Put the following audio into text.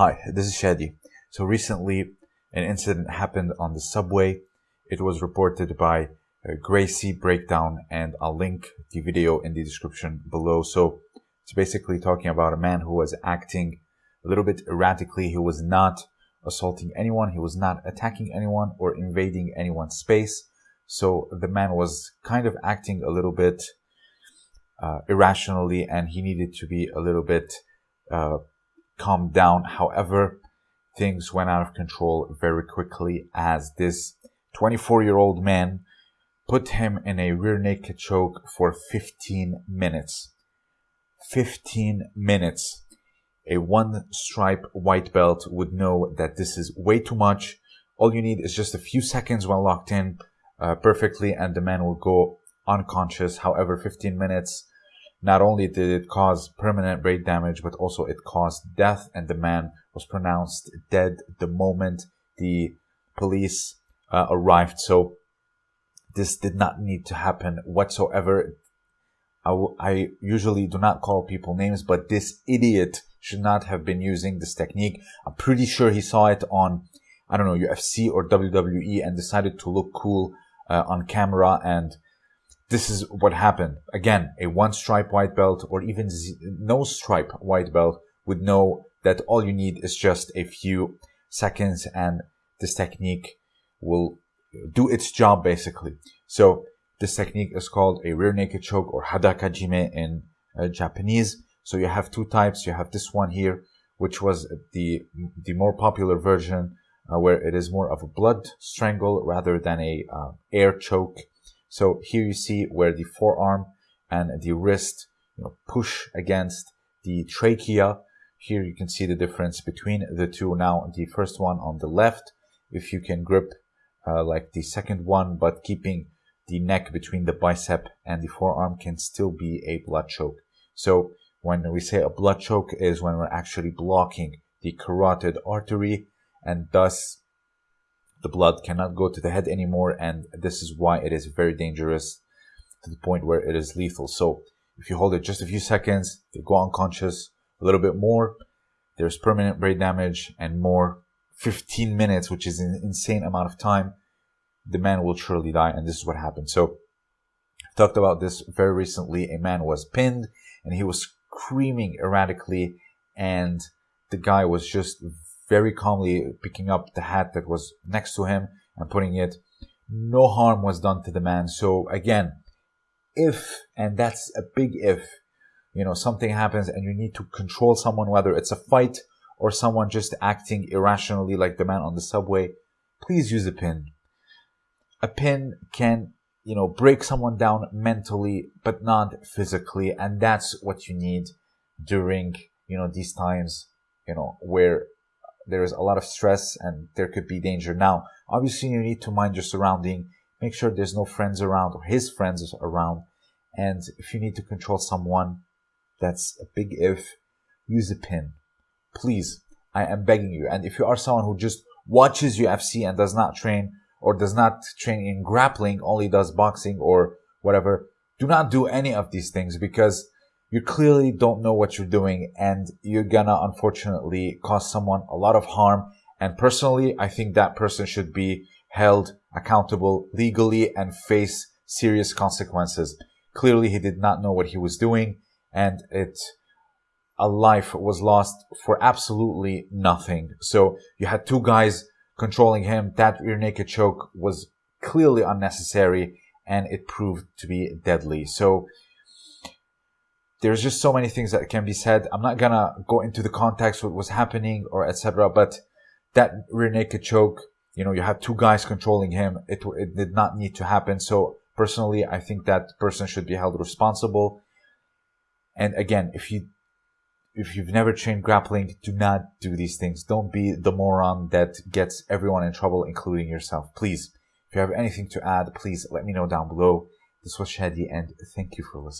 Hi, this is Shadi. So recently, an incident happened on the subway. It was reported by uh, Gracie Breakdown, and I'll link the video in the description below. So it's basically talking about a man who was acting a little bit erratically. He was not assaulting anyone. He was not attacking anyone or invading anyone's space. So the man was kind of acting a little bit uh, irrationally, and he needed to be a little bit uh, calmed down. However, things went out of control very quickly as this 24 year old man put him in a rear naked choke for 15 minutes. 15 minutes. A one stripe white belt would know that this is way too much. All you need is just a few seconds when locked in uh, perfectly and the man will go unconscious. However, 15 minutes not only did it cause permanent brain damage, but also it caused death, and the man was pronounced dead the moment the police uh, arrived. So this did not need to happen whatsoever. I, I usually do not call people names, but this idiot should not have been using this technique. I'm pretty sure he saw it on, I don't know, UFC or WWE and decided to look cool uh, on camera and this is what happened. Again, a one stripe white belt or even no stripe white belt would know that all you need is just a few seconds and this technique will do its job basically. So this technique is called a rear naked choke or hadaka jime in uh, Japanese. So you have two types. You have this one here, which was the, the more popular version uh, where it is more of a blood strangle rather than a uh, air choke so here you see where the forearm and the wrist you know, push against the trachea. Here you can see the difference between the two. Now the first one on the left, if you can grip uh, like the second one, but keeping the neck between the bicep and the forearm can still be a blood choke. So when we say a blood choke is when we're actually blocking the carotid artery and thus the blood cannot go to the head anymore and this is why it is very dangerous to the point where it is lethal. So if you hold it just a few seconds they go unconscious a little bit more there's permanent brain damage and more 15 minutes which is an insane amount of time the man will surely die and this is what happened. So I talked about this very recently. A man was pinned and he was screaming erratically and the guy was just very calmly picking up the hat that was next to him and putting it. No harm was done to the man. So again, if, and that's a big if, you know, something happens and you need to control someone, whether it's a fight or someone just acting irrationally like the man on the subway, please use a pin. A pin can, you know, break someone down mentally, but not physically. And that's what you need during, you know, these times, you know, where there is a lot of stress and there could be danger. Now, obviously you need to mind your surrounding, make sure there's no friends around or his friends around. And if you need to control someone, that's a big if, use a pin. Please, I am begging you. And if you are someone who just watches UFC and does not train or does not train in grappling, only does boxing or whatever, do not do any of these things because you clearly don't know what you're doing and you're gonna unfortunately cause someone a lot of harm. And personally, I think that person should be held accountable legally and face serious consequences. Clearly, he did not know what he was doing and it, a life was lost for absolutely nothing. So you had two guys controlling him. That rear naked choke was clearly unnecessary and it proved to be deadly. So there's just so many things that can be said. I'm not gonna go into the context what was happening or etc. But that rear naked choke, you know, you have two guys controlling him. It it did not need to happen. So personally, I think that person should be held responsible. And again, if you if you've never trained grappling, do not do these things. Don't be the moron that gets everyone in trouble, including yourself. Please, if you have anything to add, please let me know down below. This was Shadi, and thank you for listening.